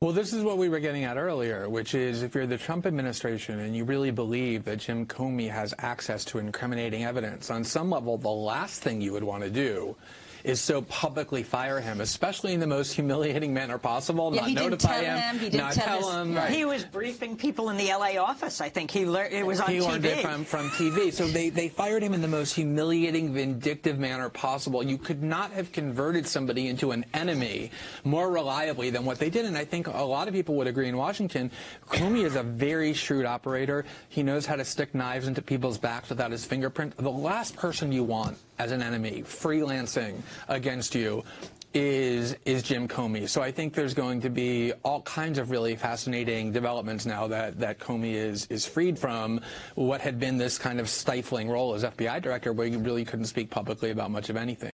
Well, this is what we were getting at earlier, which is if you're the Trump administration and you really believe that Jim Comey has access to incriminating evidence, on some level, the last thing you would want to do is so publicly fire him, especially in the most humiliating manner possible. Yeah, not he didn't notify tell him, him, he didn't not tell tell him. Right. He was briefing people in the LA office. I think he learned it was on he TV. learned it from, from TV. So they, they fired him in the most humiliating, vindictive manner possible. You could not have converted somebody into an enemy more reliably than what they did. And I think a lot of people would agree in Washington, Comey is a very shrewd operator. He knows how to stick knives into people's backs without his fingerprint. The last person you want as an enemy freelancing against you is is Jim Comey. So I think there's going to be all kinds of really fascinating developments now that that Comey is is freed from what had been this kind of stifling role as FBI director where you really couldn't speak publicly about much of anything.